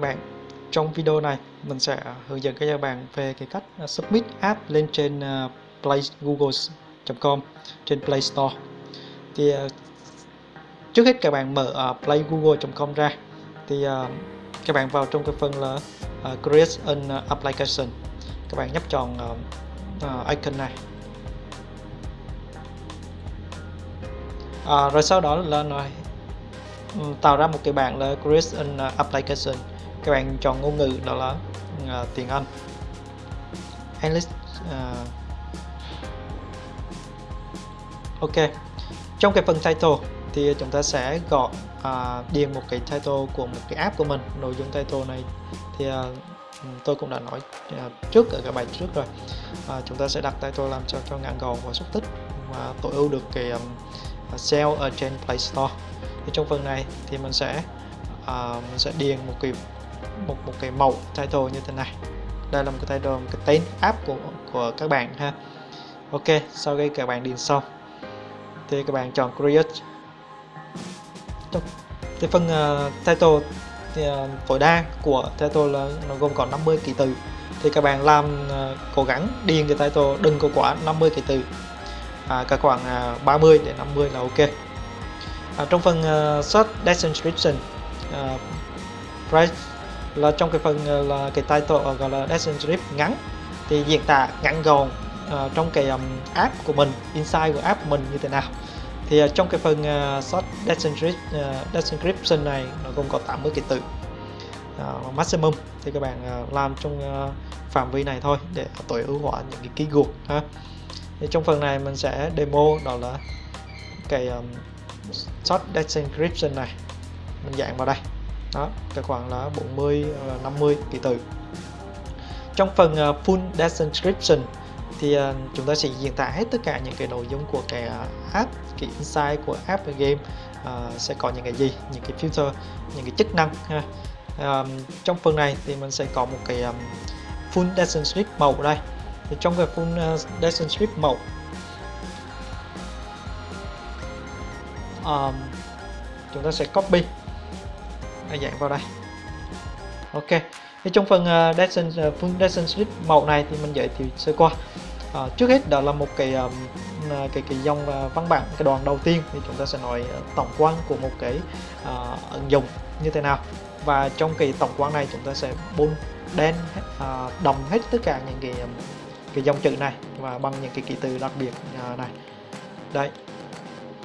các bạn. Trong video này mình sẽ hướng dẫn các bạn về cái cách à, submit app lên trên à, play google.com trên Play Store. Thì à, trước hết các bạn mở play.google.com ra. Thì các bạn vào trong cái phần là create an application. Các bạn nhấp chọn icon này. À, rồi sau đó là nó ừ, tạo ra một cái bảng là create an application các bạn chọn ngôn ngữ đó là uh, tiếng Anh. English uh, ok. Trong cái phần title thì chúng ta sẽ gọi uh, điền một cái title của một cái app của mình nội dung title này. Thì uh, tôi cũng đã nói uh, trước ở cái bài trước rồi. Uh, chúng ta sẽ đặt title làm cho cho ngắn gọn và xúc tích và tối ưu được cái um, sale ở trên Play Store. Thì trong phần này thì mình sẽ uh, mình sẽ điền một cái Ừ. một một cái mẫu title như thế này. Đây là một cái title một cái tên app của của các bạn ha. Ok sau khi các bạn điền xong thì các bạn chọn create. Thì phần uh, title thì uh, tối đa của title là nó gồm có 50 ký từ thì các bạn làm uh, cố gắng điền cái title đừng có quá 50 ký từ à, cả khoảng à, uh, 30 đến 50 là ok. À, trong phần uh, short description uh, price là trong cái phần ờ, là cái title ờ, gọi là description ngắn thì diễn tả ngắn gọn uh, trong cái um, app của mình inside của app của mình như thế nào. Thì uh, trong cái phần uh, short description, uh, description này nó gồm có 80 cái từ uh, maximum. Thì các bạn uh, làm trong uh, phạm vi này thôi để tối ưu hóa những cái ký keyword ha. Thì trong phần này mình sẽ demo đó là cái um, short description này. Mình dạng vào đây đó cái khoảng là 40 50 ký tự trong phần à, full description thì à, chúng ta sẽ diễn tả hết tất cả những cái nội dung của cái à, app cái insight của app và game uh, sẽ có những cái gì những cái filter những cái chức năng ha. Um, trong phần này thì mình sẽ có một cái um, full description màu ở đây. Thì trong cái full uh, description màu um, chúng ta sẽ copy dạng vào đây. Ok. Thì trong phần uh, Descent, uh, full màu này thì mình giới thiệu sơ qua. Uh, trước hết đó là một cái um, cái cái dòng uh, văn bản cái đoạn đầu tiên thì chúng ta sẽ nói tổng quan của một cái uh, ứng dụng như thế nào. Và trong cái tổng quan này chúng ta sẽ bôn đen uh, đồng hết tất cả những cái um, cái dòng chữ này và bằng những cái ký tự đặc biệt uh, này. Đây.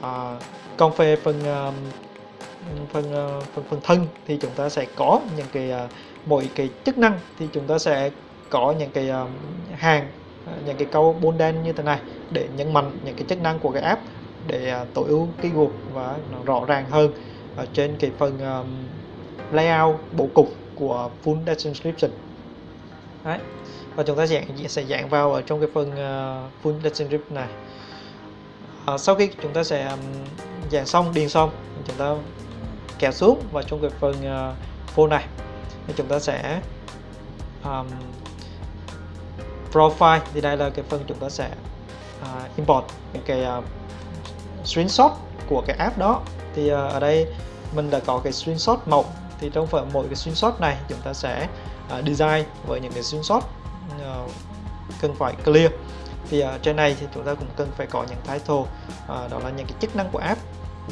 Uh, còn về phần uh, phần ờ, phần phần thân thì chúng ta sẽ có những cái ờ, mỗi cái chức năng thì chúng ta sẽ có những cái ờ, hàng những cái câu bôn đen như thế này để nhấn mạnh những cái chức năng của cái app để tối ưu cái keyword và nó rõ ràng hơn ở trên cái phần layout bố cục của full description Đấy. và chúng ta sẽ sẽ dạng vào ở trong cái phần full description này à, sau khi chúng ta sẽ dạng xong điền xong chúng ta kéo xuống và trong cái phần ờ, uh, phone này. Thì chúng ta sẽ um, profile. Thì đây là cái phần chúng ta sẽ uh, import những cái uh, screenshot của cái app đó. Thì uh, ở đây mình đã có cái screenshot màu thì trong phần mỗi cái screenshot này chúng ta sẽ uh, design với những cái screenshot uh, cần phải clear. Thì uh, trên này thì chúng ta cũng cần phải có những title uh, đó là những cái chức năng của app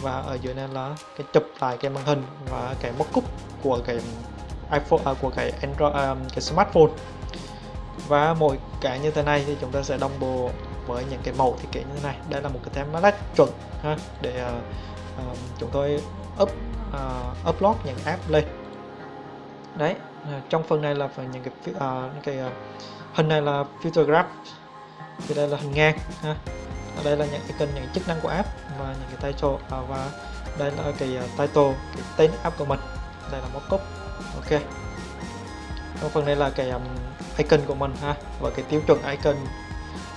và ở dưới này là cái chụp lại cái màn hình và cái mockup của cái iPhone à, của cái Android à, cái smartphone. Và mỗi cái như thế này thì chúng ta sẽ đồng bộ với những cái mẫu thiết kế như thế này. Đây là một cái template chuẩn ha để uh, uh, chúng tôi up uh, upload những app lên. Đấy uh, trong phần này là phần những cái uh, những cái uh, hình này là filter graph thì đây là hình ngang ha ở đây là những cái kênh những chức năng của app và những cái title à, và đây là cái à, title cái tên app của mình. Đây là mockup ok. Trong phần này là cái um, icon của mình ha. Và cái tiêu chuẩn icon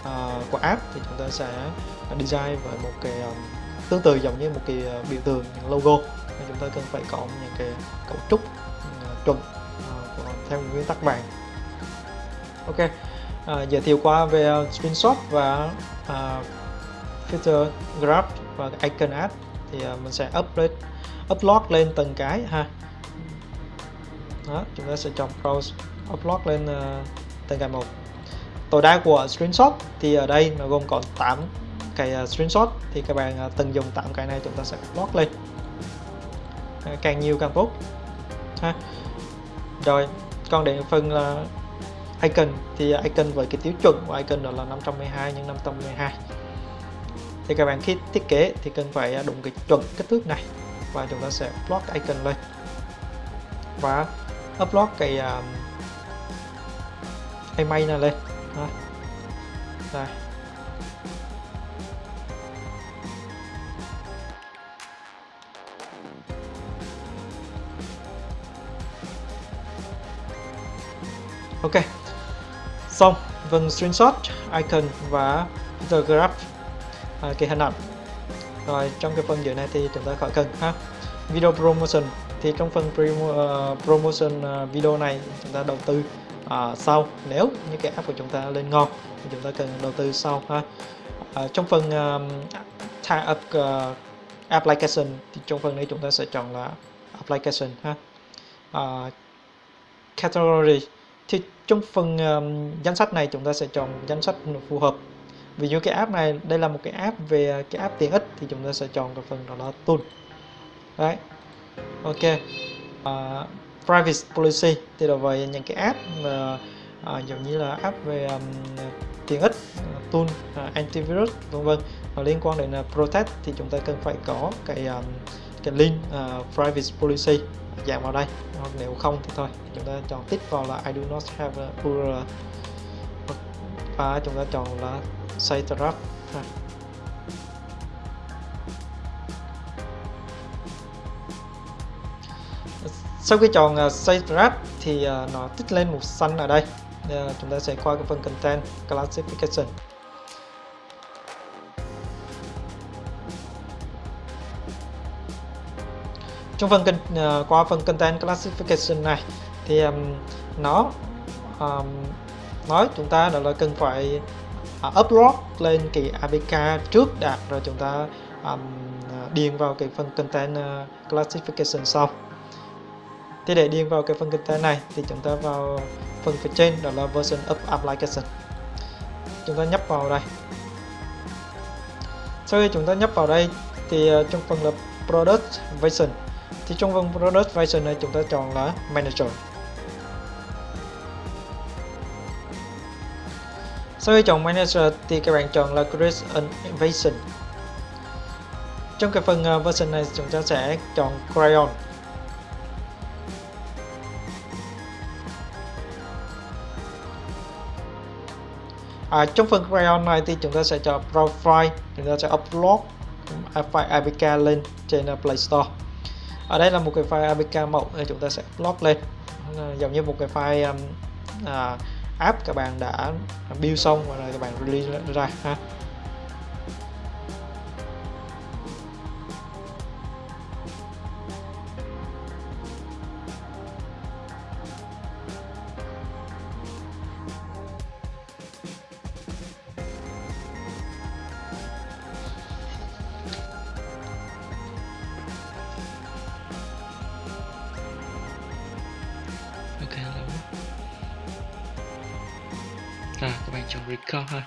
uh, của app thì chúng ta sẽ design với một cái um, tương tự giống như một cái uh, biểu tượng những logo. Và chúng ta cần phải có những cái cấu trúc uh, chuẩn uh, của, theo nguyên tắc vàng ok. Uh, giới thiệu qua về uh, screenshot và uh, filter graph và icon app thì à, mình sẽ upload upload lên từng cái ha. Đó chúng ta sẽ chọn browse upload lên uh, từng cái một. Tối đa của screenshot thì ở đây nó gồm có 8 cái uh, screenshot thì các bạn uh, từng dùng 8 cái này chúng ta sẽ upload lên. Uh, càng nhiều càng tốt ha. Rồi còn đến phần là icon thì icon với cái tiêu chuẩn của icon đó là 512 x 512 thì các bạn khi thiết kế thì cần phải à, đúng cái chuẩn kích thước này và chúng ta sẽ upload cái icon lên. Và upload cái à, um, image này lên. Đó. đây. Ok. Xong phần screenshot icon và the graph à, cái hình ảnh. Rồi trong cái phần dưới này thì chúng ta khỏi cần ha. Video promotion. Thì trong phần uh, promotion uh, video này chúng ta đầu tư uh, sau. Nếu như cái app của chúng ta lên ngon thì chúng ta cần đầu tư sau ha. Uh, trong phần uh, tie up uh, application thì trong phần này chúng ta sẽ chọn là application ha. Uh, category. Thì trong phần um, danh sách này chúng ta sẽ chọn danh sách phù hợp ví dụ cái app này đây là một cái app về à, cái app tiện ích thì chúng ta sẽ chọn cái phần đó là tool. Đấy. Ok. Uh, privacy policy thì là về những cái app mà uh, giống như là app về um, tiện ích uh, tool uh, antivirus vân vân liên quan đến uh, protect thì chúng ta cần phải có cái um, cái link uh, privacy policy dạng vào đây. Hoặc nếu không thì thôi chúng ta chọn tích vào là I do not have a URL và chúng ta chọn là site draft sau khi chọn à, uh, save thì à, nó tích lên một xanh ở đây. Ờ, chúng ta sẽ qua cái phần content classification. Trong phần uh, qua phần content classification này thì um, nó um, nói chúng ta đó là cần phải uh, upload lên cái APK trước đạt rồi chúng ta um, điền vào cái phần content uh, classification sau. Thì để điền vào cái phần content này thì chúng ta vào phần phía trên đó là version of application. Chúng ta nhấp vào đây. Sau khi chúng ta nhấp vào đây thì uh, trong phần là product version. Thì trong phần product version này chúng ta chọn là manager. Sau khi chọn manager thì các bạn chọn là create an Invasion. trong cái phần ờ, version này chúng ta sẽ chọn crayon. À, trong phần crayon này thì chúng ta sẽ chọn profile chúng ta sẽ upload file APK lên trên ờ, Play Store. Ở đây là một cái file APK mẫu chúng ta sẽ upload lên. Giống như một cái file um, à, app các bạn đã build xong và rồi các bạn release ra ha. Trong record ha.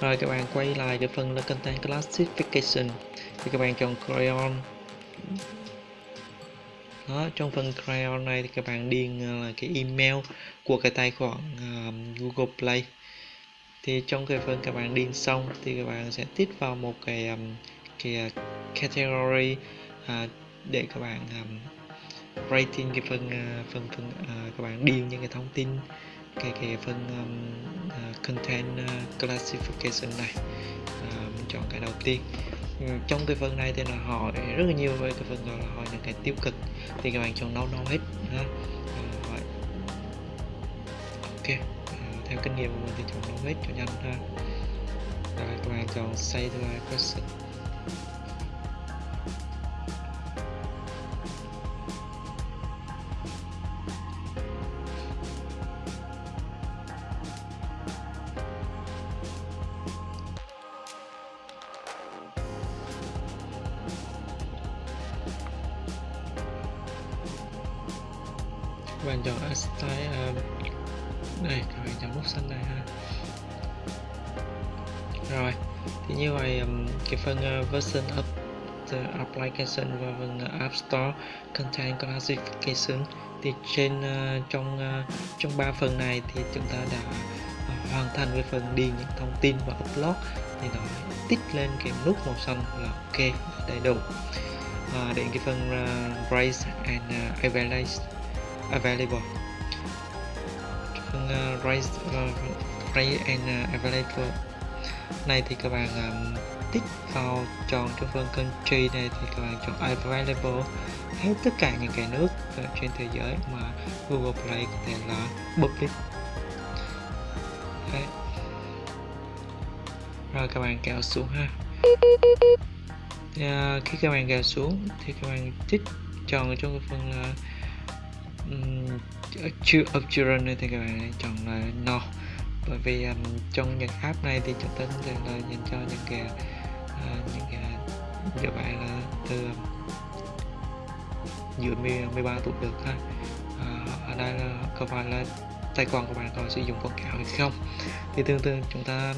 Rồi các bạn quay lại cái phần là content classification thì các bạn chọn crayon. Đó trong phần crayon này thì các bạn điền ờ, là cái email của cái tài khoản uh, Google Play. Thì trong cái phần các bạn điền xong thì các bạn sẽ tích vào một cái um, cái ờ, category uh, để các bạn um, rating cái phần uh, phần phần uh, các bạn điền những cái thông tin cái cái phần um, uh, content uh, classification này uh, mình chọn cái đầu tiên. Ừ, trong cái phần này thì là hỏi rất là nhiều về cái phần gọi là hỏi những cái tiêu cực thì các bạn chọn no no hết ha. Hỏi ok à, theo kinh nghiệm của mình thì chọn no hết cho nhanh ha. Rồi các bạn chọn save to question các bạn chọn style này đây các bạn chọn nút xanh này ha. Rồi thì như vậy um, cái phần uh, version of the application và phần uh, app store contain classification thì trên uh, trong uh, trong ba phần này thì chúng ta đã uh, hoàn thành với phần điền những thông tin và upload. Thì nó tích lên cái nút màu xanh là ok đầy đủ. Uh, đến cái phần uh, raise and uh, available available. Phần uh, ờ, raise uh, ờ, raise and uh, available. Này thì các bạn um, tích vào chọn trong phần country này thì các bạn chọn available. Hết tất cả những cái nước trên thế giới mà Google Play có thể là public Đấy. rồi các bạn kéo xuống ha. À, khi các bạn kéo xuống thì các bạn tích chọn trong cái phần uh, um, of children này thì các bạn chọn là no. Bởi vì um, trong những app này thì chúng ta sẽ là dành cho những cái uh, những cái các bạn là từ dưới 13 tuổi được ha. Uh, ở đây là có phải là tài khoản của bạn có sử dụng quảng cáo hay không? Thì tương tự chúng ta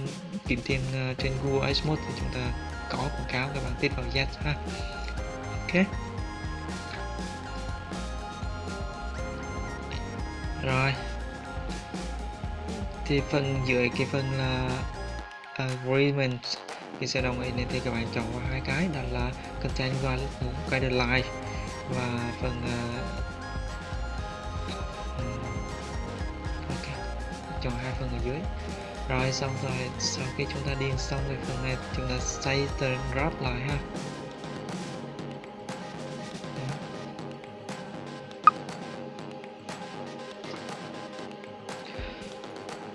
kiếm tiền uh, trên Google Ads thì chúng ta có quảng cáo các bạn tích vào yes ha. Ok. Rồi. Thì phần dưới cái phần là agreement thì sẽ đồng ý này thì các bạn chọn vào hai cái đó là content guideline và phần uh, ok chọn hai phần ở dưới. Rồi xong rồi sau khi chúng ta điền xong cái phần này chúng ta save the draft lại ha.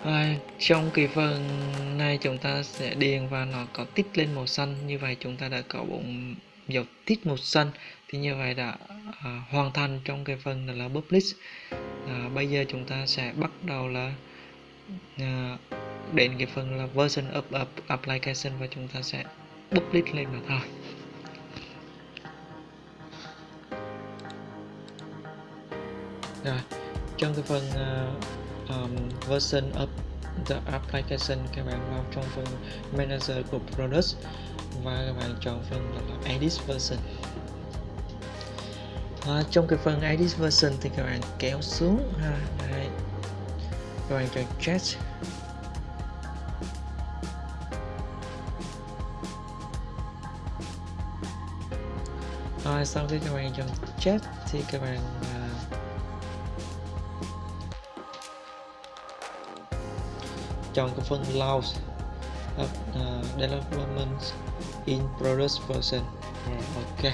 À, trong cái phần này chúng ta sẽ điền và nó có tích lên màu xanh. Như vậy chúng ta đã có bốn dấu tích màu xanh. Thì như vậy đã à, hoàn thành trong cái phần là publish. À, bây giờ chúng ta sẽ bắt đầu là à, đến cái phần là version of, of application và chúng ta sẽ publish lên mà thôi. Rồi trong cái phần uh, um, version of the application các bạn vào trong phần manager của product và các bạn chọn phần là edit version. À, trong cái phần edit version thì các bạn kéo xuống ha đây các bạn chọn chat. Rồi sau khi các bạn chọn chat thì các bạn à, chọn cái phần launch uh, development in product version rồi ok.